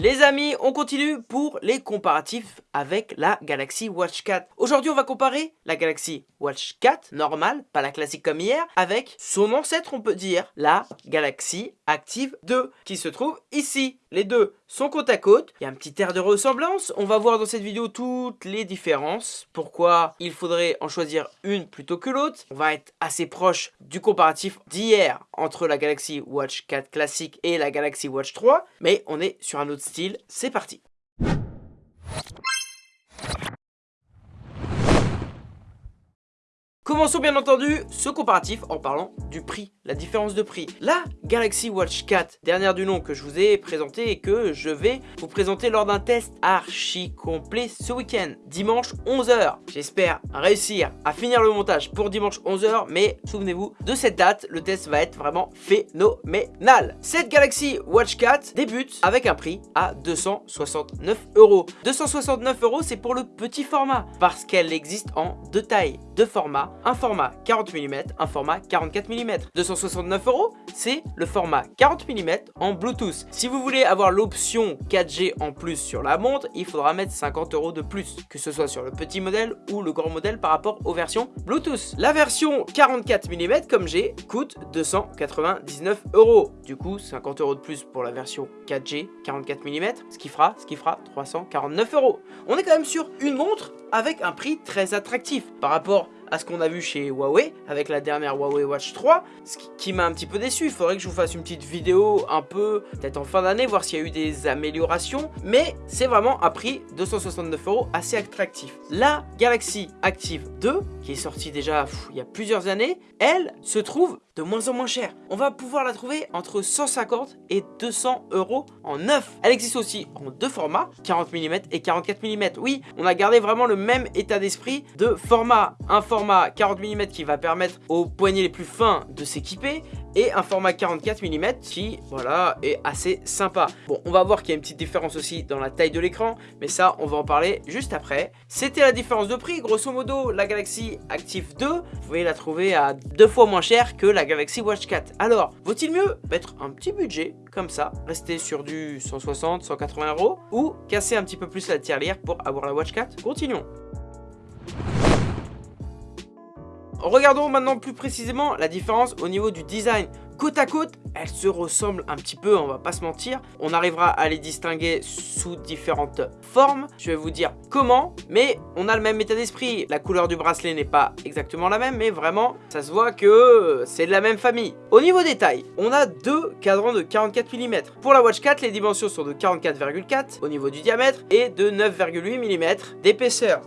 Les amis, on continue pour les comparatifs avec la Galaxy Watch 4. Aujourd'hui, on va comparer la Galaxy Watch 4 normale, pas la classique comme hier, avec son ancêtre, on peut dire, la Galaxy Active 2, qui se trouve ici. Les deux sont côte à côte, il y a un petit air de ressemblance. On va voir dans cette vidéo toutes les différences, pourquoi il faudrait en choisir une plutôt que l'autre. On va être assez proche du comparatif d'hier entre la Galaxy Watch 4 classique et la Galaxy Watch 3, mais on est sur un autre style. C'est parti Commençons bien entendu ce comparatif en parlant du prix, la différence de prix. La Galaxy Watch 4, dernière du nom que je vous ai présenté et que je vais vous présenter lors d'un test archi complet ce week-end, dimanche 11h. J'espère réussir à finir le montage pour dimanche 11h, mais souvenez-vous de cette date, le test va être vraiment phénoménal. Cette Galaxy Watch 4 débute avec un prix à 269 euros. 269 euros, c'est pour le petit format, parce qu'elle existe en deux tailles, deux formats un format 40 mm, un format 44 mm. 269 euros, c'est le format 40 mm en Bluetooth. Si vous voulez avoir l'option 4G en plus sur la montre, il faudra mettre 50 euros de plus, que ce soit sur le petit modèle ou le grand modèle par rapport aux versions Bluetooth. La version 44 mm comme j'ai coûte 299 euros. Du coup, 50 euros de plus pour la version 4G 44 mm, ce qui fera, ce qui fera 349 euros. On est quand même sur une montre avec un prix très attractif par rapport à ce qu'on a vu chez Huawei avec la dernière Huawei Watch 3, ce qui, m'a un petit peu déçu. Il faudrait que je vous fasse une petite vidéo un peu, peut-être en fin d'année, voir s'il y a eu des améliorations. Mais c'est vraiment un prix 269 euros assez attractif. La Galaxy Active 2, qui est sortie déjà il y a plusieurs années, elle se trouve de moins en moins cher. On va pouvoir la trouver entre 150 et 200 euros en neuf. Elle existe aussi en deux formats, 40 mm et 44 mm. Oui, on a gardé vraiment le même état d'esprit de format. Un format 40 mm qui va permettre aux poignets les plus fins de s'équiper et un format 44 mm qui, voilà, est assez sympa. Bon, on va voir qu'il y a une petite différence aussi dans la taille de l'écran, mais ça, on va en parler juste après. C'était la différence de prix, grosso modo, la Galaxy Active 2, vous pouvez la trouver à deux fois moins cher que la Galaxy Watch 4. Alors, vaut-il mieux mettre un petit budget, comme ça, rester sur du 160, 180 euros, ou casser un petit peu plus la tirelire pour avoir la Watch 4 Continuons Regardons maintenant plus précisément la différence au niveau du design. Côte à côte, elles se ressemblent un petit peu, on va pas se mentir. On arrivera à les distinguer sous différentes formes. Je vais vous dire comment, mais on a le même état d'esprit. La couleur du bracelet n'est pas exactement la même, mais vraiment, ça se voit que c'est de la même famille. Au niveau des tailles, on a deux cadrans de 44 mm. Pour la Watch 4, les dimensions sont de 44,4 au niveau du diamètre et de 9,8 mm d'épaisseur.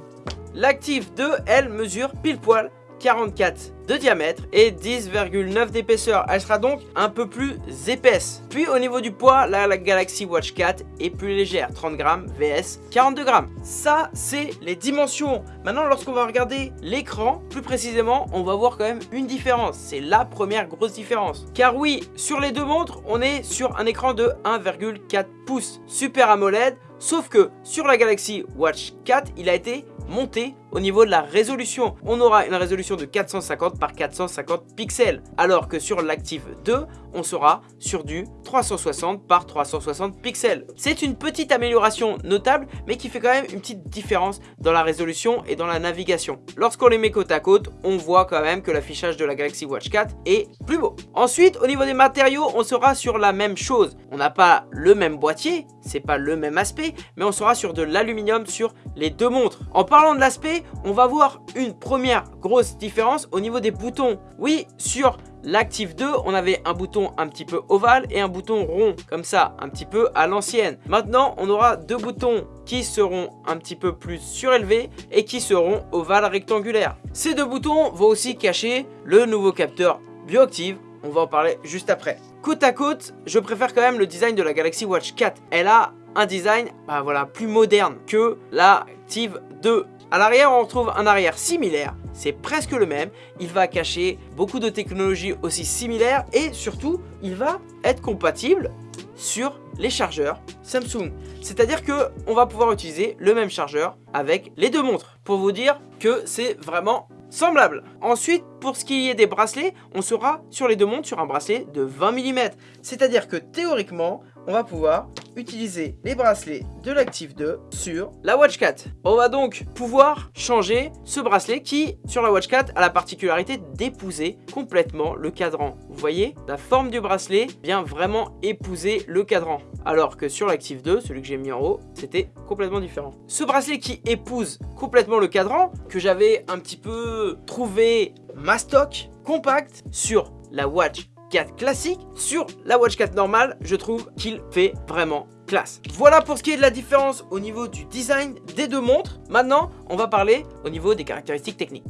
L'active 2, elle, mesure pile poil 44 de diamètre et 10,9 d'épaisseur. Elle sera donc un peu plus épaisse. Puis au niveau du poids, la, la Galaxy Watch 4 est plus légère, 30 grammes vs 42 grammes. Ça, c'est les dimensions. Maintenant, lorsqu'on va regarder l'écran, plus précisément, on va voir quand même une différence. C'est la première grosse différence. Car oui, sur les deux montres, on est sur un écran de 1,4 pouces Super AMOLED, sauf que sur la Galaxy Watch 4, il a été monter au niveau de la résolution. On aura une résolution de 450 par 450 pixels, alors que sur l'Active 2, on sera sur du 360 par 360 pixels. C'est une petite amélioration notable, mais qui fait quand même une petite différence dans la résolution et dans la navigation. Lorsqu'on les met côte à côte, on voit quand même que l'affichage de la Galaxy Watch 4 est plus beau. Ensuite, au niveau des matériaux, on sera sur la même chose. On n'a pas le même boîtier, c'est pas le même aspect, mais on sera sur de l'aluminium sur les deux montres. En parlant de l'aspect, on va voir une première grosse différence au niveau des boutons. Oui, sur l'Active 2, on avait un bouton un petit peu ovale et un bouton rond, comme ça, un petit peu à l'ancienne. Maintenant, on aura deux boutons qui seront un petit peu plus surélevés et qui seront ovales rectangulaires. Ces deux boutons vont aussi cacher le nouveau capteur Bioactive, on va en parler juste après. Côte à côte, je préfère quand même le design de la Galaxy Watch 4. Elle a un design bah voilà, plus moderne que la Active 2. À l'arrière, on retrouve un arrière similaire, c'est presque le même. Il va cacher beaucoup de technologies aussi similaires et surtout, il va être compatible sur les chargeurs Samsung. C'est-à-dire que on va pouvoir utiliser le même chargeur avec les deux montres pour vous dire que c'est vraiment semblable. Ensuite, pour ce qui est des bracelets, on sera sur les deux montres sur un bracelet de 20 mm. C'est-à-dire que théoriquement, on va pouvoir utiliser les bracelets de l'Active 2 sur la Watch 4. On va donc pouvoir changer ce bracelet qui, sur la Watch 4, a la particularité d'épouser complètement le cadran. Vous voyez, la forme du bracelet vient vraiment épouser le cadran. Alors que sur l'Active 2, celui que j'ai mis en haut, c'était complètement différent. Ce bracelet qui épouse complètement le cadran, que j'avais un petit peu trouvé mastoc, compact, sur la Watch 4 classique. Sur la Watch 4 normale, je trouve qu'il fait vraiment classe. Voilà pour ce qui est de la différence au niveau du design des deux montres. Maintenant, on va parler au niveau des caractéristiques techniques.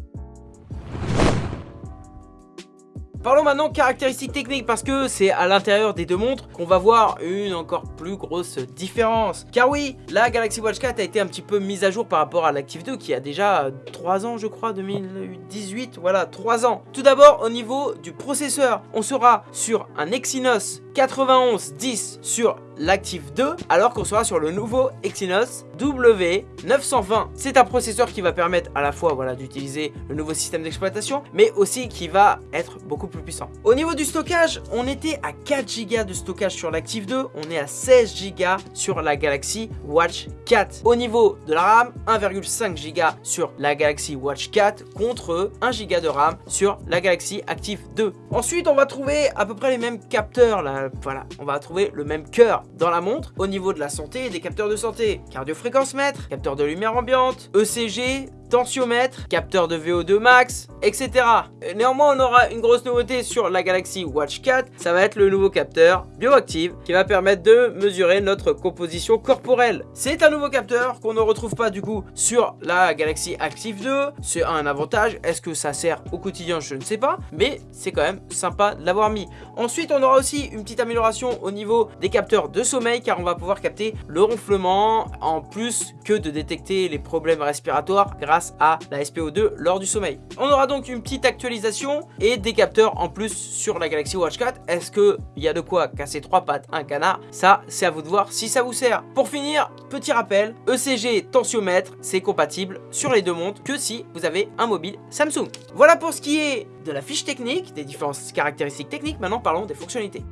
Parlons maintenant caractéristiques techniques parce que c'est à l'intérieur des deux montres qu'on va voir une encore plus grosse différence. Car oui, la Galaxy Watch 4 a été un petit peu mise à jour par rapport à l'Active 2 qui a déjà 3 ans je crois, 2018, voilà 3 ans. Tout d'abord au niveau du processeur, on sera sur un Exynos 9110 sur l'Active 2 alors qu'on sera sur le nouveau Exynos W920. C'est un processeur qui va permettre à la fois voilà, d'utiliser le nouveau système d'exploitation mais aussi qui va être beaucoup plus puissant. Au niveau du stockage, on était à 4 Go de stockage sur l'Active 2, on est à 16 Go sur la Galaxy Watch 4. Au niveau de la RAM, 1,5 Go sur la Galaxy Watch 4 contre 1 Go de RAM sur la Galaxy Active 2. Ensuite, on va trouver à peu près les mêmes capteurs là, voilà, on va trouver le même cœur dans la montre au niveau de la santé et des capteurs de santé. Cardiofréquence mètre, capteur de lumière ambiante, ECG, tensiomètre, capteur de VO2 max, etc. Néanmoins, on aura une grosse nouveauté sur la Galaxy Watch 4, ça va être le nouveau capteur Bioactive qui va permettre de mesurer notre composition corporelle. C'est un nouveau capteur qu'on ne retrouve pas du coup sur la Galaxy Active 2, c'est un avantage, est-ce que ça sert au quotidien, je ne sais pas, mais c'est quand même sympa de l'avoir mis. Ensuite, on aura aussi une petite amélioration au niveau des capteurs de sommeil car on va pouvoir capter le ronflement en plus que de détecter les problèmes respiratoires grâce à la SPO2 lors du sommeil. On aura donc une petite actualisation et des capteurs en plus sur la Galaxy Watch 4. Est-ce qu'il y a de quoi casser trois pattes un canard? Ça, c'est à vous de voir si ça vous sert. Pour finir, petit rappel, ECG tensiomètre, c'est compatible sur les deux montres que si vous avez un mobile Samsung. Voilà pour ce qui est de la fiche technique, des différentes caractéristiques techniques. Maintenant, parlons des fonctionnalités.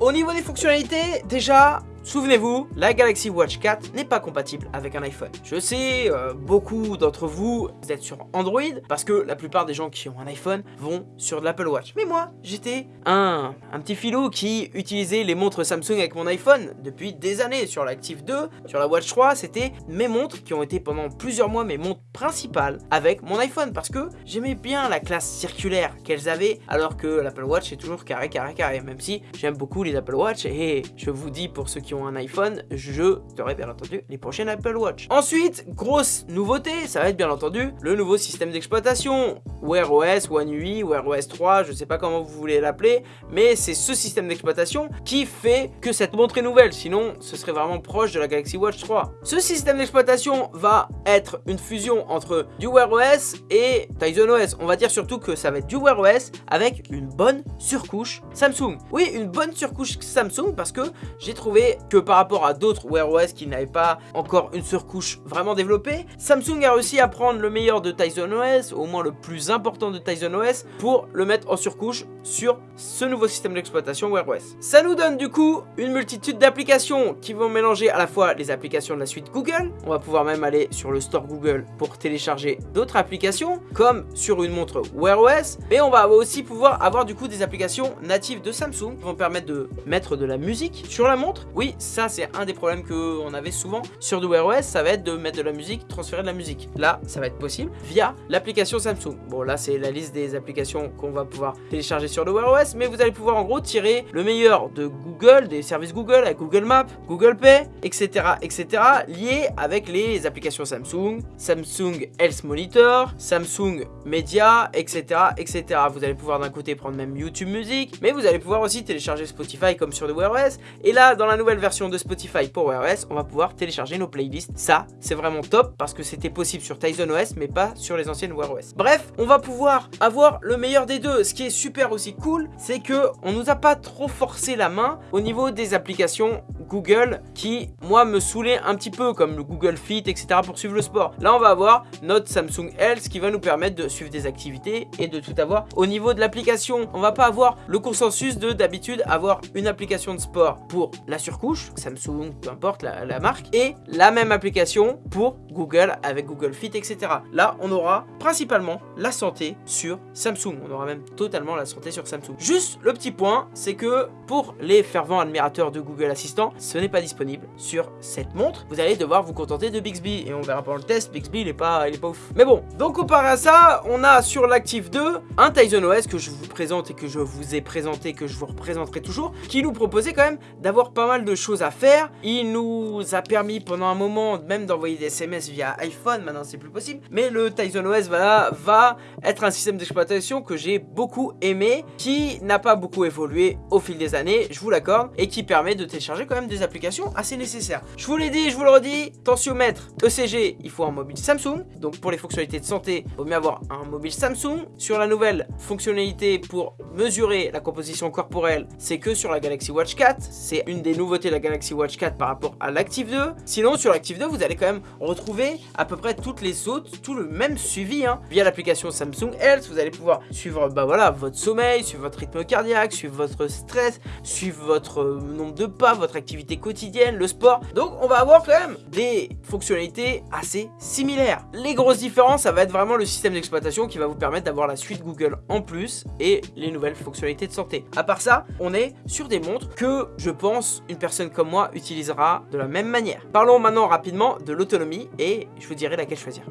Au niveau des fonctionnalités, déjà, Souvenez-vous, la Galaxy Watch 4 n'est pas compatible avec un iPhone. Je sais, euh, beaucoup d'entre vous, vous êtes sur Android, parce que la plupart des gens qui ont un iPhone vont sur de l'Apple Watch. Mais moi, j'étais un, un petit filou qui utilisait les montres Samsung avec mon iPhone depuis des années. Sur l'Active 2, sur la Watch 3, c'était mes montres qui ont été pendant plusieurs mois mes montres principales avec mon iPhone, parce que j'aimais bien la classe circulaire qu'elles avaient, alors que l'Apple Watch est toujours carré, carré, carré, même si j'aime beaucoup les Apple Watch, et je vous dis pour ceux qui un iPhone, je ferai bien entendu les prochaines Apple Watch. Ensuite, grosse nouveauté, ça va être bien entendu le nouveau système d'exploitation. Wear OS, One UI, Wear OS 3, je sais pas comment vous voulez l'appeler, mais c'est ce système d'exploitation qui fait que cette montre est nouvelle, sinon ce serait vraiment proche de la Galaxy Watch 3. Ce système d'exploitation va être une fusion entre du Wear OS et Tizen OS. On va dire surtout que ça va être du Wear OS avec une bonne surcouche Samsung. Oui, une bonne surcouche Samsung parce que j'ai trouvé que par rapport à d'autres Wear OS qui n'avaient pas encore une surcouche vraiment développée, Samsung a réussi à prendre le meilleur de Tizen OS, au moins le plus important de Tizen OS, pour le mettre en surcouche sur ce nouveau système d'exploitation Wear OS. Ça nous donne du coup une multitude d'applications qui vont mélanger à la fois les applications de la suite Google, on va pouvoir même aller sur le store Google pour télécharger d'autres applications, comme sur une montre Wear OS, mais on va aussi pouvoir avoir du coup des applications natives de Samsung qui vont permettre de mettre de la musique sur la montre. Oui, ça c'est un des problèmes qu'on avait souvent sur du Wear OS, ça va être de mettre de la musique, transférer de la musique. Là, ça va être possible via l'application Samsung. Bon, là c'est la liste des applications qu'on va pouvoir télécharger sur le Wear OS, mais vous allez pouvoir en gros tirer le meilleur de Google, des services Google avec Google Maps, Google Pay, etc. etc. liés avec les applications Samsung, Samsung Health Monitor, Samsung Media, etc. etc. Vous allez pouvoir d'un côté prendre même YouTube Music, mais vous allez pouvoir aussi télécharger Spotify comme sur le Wear OS. Et là, dans la nouvelle version de Spotify pour Wear OS, on va pouvoir télécharger nos playlists. Ça, c'est vraiment top parce que c'était possible sur Tizen OS, mais pas sur les anciennes Wear OS. Bref, on va pouvoir avoir le meilleur des deux. Ce qui est super aussi cool, c'est que on nous a pas trop forcé la main au niveau des applications Google qui, moi, me saoulait un petit peu, comme le Google Fit, etc. pour suivre le sport. Là, on va avoir notre Samsung Health qui va nous permettre de suivre des activités et de tout avoir. Au niveau de l'application, on va pas avoir le consensus de d'habitude avoir une application de sport pour la surcouche, Samsung, peu importe la, marque, et la même application pour Google avec Google Fit, etc. Là, on aura principalement la santé sur Samsung. On aura même totalement la santé sur Samsung. Juste le petit point, c'est que pour les fervents admirateurs de Google Assistant, ce n'est pas disponible sur cette montre. Vous allez devoir vous contenter de Bixby et on verra pendant le test, Bixby il est pas, il est pas ouf. Mais bon, donc comparé à ça, on a sur l'Active 2 un Tizen OS que je vous présente et que je vous ai présenté, que je vous représenterai toujours, qui nous proposait quand même d'avoir pas mal de choses à faire. Il nous a permis pendant un moment même d'envoyer des SMS via iPhone, maintenant c'est plus possible. Mais le Tizen OS va, va être un système d'exploitation que j'ai beaucoup aimé, qui n'a pas beaucoup évolué au fil des années, je vous l'accorde, et qui permet de télécharger quand même des applications assez nécessaires. Je vous l'ai dit, je vous le redis, tensiomètre ECG, il faut un mobile Samsung, donc pour les fonctionnalités de santé, il vaut mieux avoir un mobile Samsung. Sur la nouvelle fonctionnalité pour mesurer la composition corporelle, c'est que sur la Galaxy Watch 4, c'est une des nouveautés la Galaxy Watch 4 par rapport à l'Active 2. Sinon, sur l'Active 2, vous allez quand même retrouver à peu près toutes les autres, tout le même suivi, hein. via l'application Samsung Health, vous allez pouvoir suivre bah voilà, votre sommeil, suivre votre rythme cardiaque, suivre votre stress, suivre votre euh, nombre de pas, votre activité quotidienne, le sport. Donc on va avoir quand même des fonctionnalités assez similaires. Les grosses différences, ça va être vraiment le système d'exploitation qui va vous permettre d'avoir la suite Google en plus et les nouvelles fonctionnalités de santé. À part ça, on est sur des montres que je pense une personne comme moi utilisera de la même manière. Parlons maintenant rapidement de l'autonomie et je vous dirai laquelle choisir.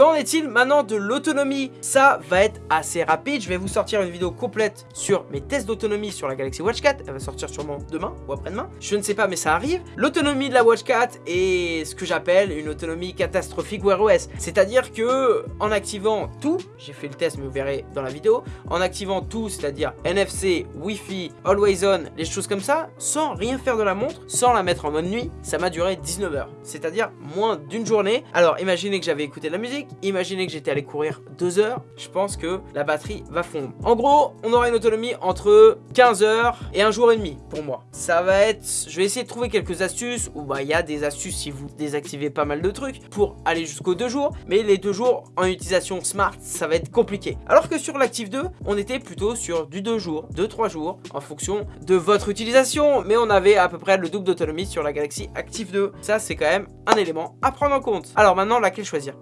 Qu'en est-il maintenant de l'autonomie? Ça va être assez rapide, je vais vous sortir une vidéo complète sur mes tests d'autonomie sur la Galaxy Watch 4, elle va sortir sûrement demain ou après-demain, je ne sais pas mais ça arrive. L'autonomie de la Watch 4 est ce que j'appelle une autonomie catastrophique Wear OS, c'est-à-dire que en activant tout, j'ai fait le test mais vous verrez dans la vidéo, en activant tout, c'est-à-dire NFC, Wi-Fi, Always On, les choses comme ça, sans rien faire de la montre, sans la mettre en mode nuit, ça m'a duré 19 heures, c'est-à-dire moins d'une journée. Alors imaginez que j'avais écouté de la musique, imaginez que j'étais allé courir 2 heures, je pense que la batterie va fondre. En gros, on aura une autonomie entre 15 heures et un jour et demi pour moi. Ça va être, je vais essayer de trouver quelques astuces, ou bah il y a des astuces si vous désactivez pas mal de trucs pour aller jusqu'aux 2 jours, mais les 2 jours en utilisation smart, ça va être compliqué. Alors que sur l'Active 2, on était plutôt sur du 2 jours, 2-3 jours, en fonction de votre utilisation, mais on avait à peu près le double d'autonomie sur la Galaxy Active 2. Ça, c'est quand même un élément à prendre en compte. Alors maintenant, laquelle choisir?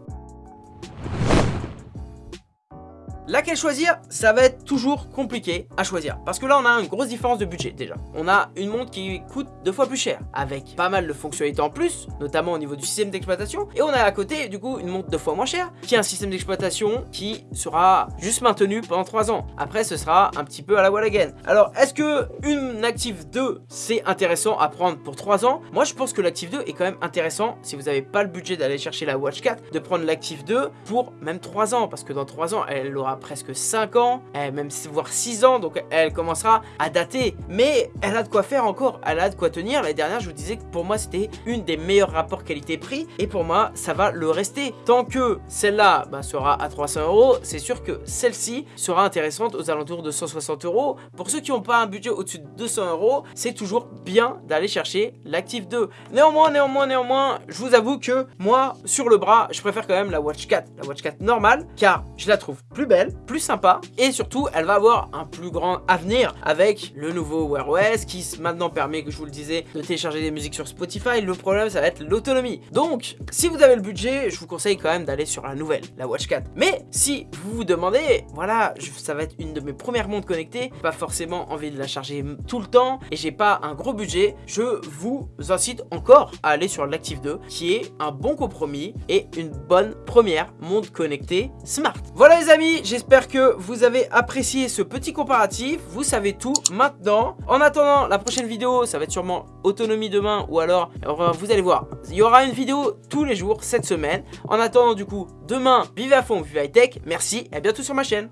Laquelle choisir Ça va être toujours compliqué à choisir. Parce que là, on a une grosse différence de budget déjà. On a une montre qui coûte deux fois plus cher, avec pas mal de fonctionnalités en plus, notamment au niveau du système d'exploitation. Et on a à côté, du coup, une montre deux fois moins chère, qui a un système d'exploitation qui sera juste maintenu pendant 3 ans. Après, ce sera un petit peu à la wall again. Alors, est-ce que une Active 2, c'est intéressant à prendre pour 3 ans? Moi, je pense que l'Active 2 est quand même intéressant, si vous n'avez pas le budget d'aller chercher la Watch 4, de prendre l'Active 2 pour même 3 ans, parce que dans 3 ans, elle aura presque 5 ans, eh, même voire 6 ans, donc elle commencera à dater. Mais elle a de quoi faire encore, elle a de quoi tenir. L'année dernière, je vous disais que pour moi, c'était une des meilleurs rapports qualité-prix. Et pour moi, ça va le rester. Tant que celle-là bah, sera à 300 euros, c'est sûr que celle-ci sera intéressante aux alentours de 160 euros. Pour ceux qui n'ont pas un budget au-dessus de 200 euros, c'est toujours bien d'aller chercher l'Active 2. Néanmoins, néanmoins, néanmoins, je vous avoue que moi, sur le bras, je préfère quand même la Watch 4. La Watch 4 normale, car je la trouve plus belle, plus sympa. Et surtout elle va avoir un plus grand avenir avec le nouveau Wear OS qui maintenant permet que je vous le disais de télécharger des musiques sur Spotify. Le problème ça va être l'autonomie. Donc si vous avez le budget je vous conseille quand même d'aller sur la nouvelle la Watch 4 mais si vous vous demandez voilà ça va être une de mes premières montres connectées pas forcément envie de la charger tout le temps et j'ai pas un gros budget je vous incite encore à aller sur l'Active 2 qui est un bon compromis et une bonne première montre connectée smart. Voilà les amis j'espère que vous avez apprécié ce petit comparatif. Vous savez tout maintenant. En attendant la prochaine vidéo, ça va être sûrement autonomie demain ou alors, vous allez voir, il y aura une vidéo tous les jours cette semaine. En attendant du coup, demain, vive à fond, vive high tech. Merci et à bientôt sur ma chaîne.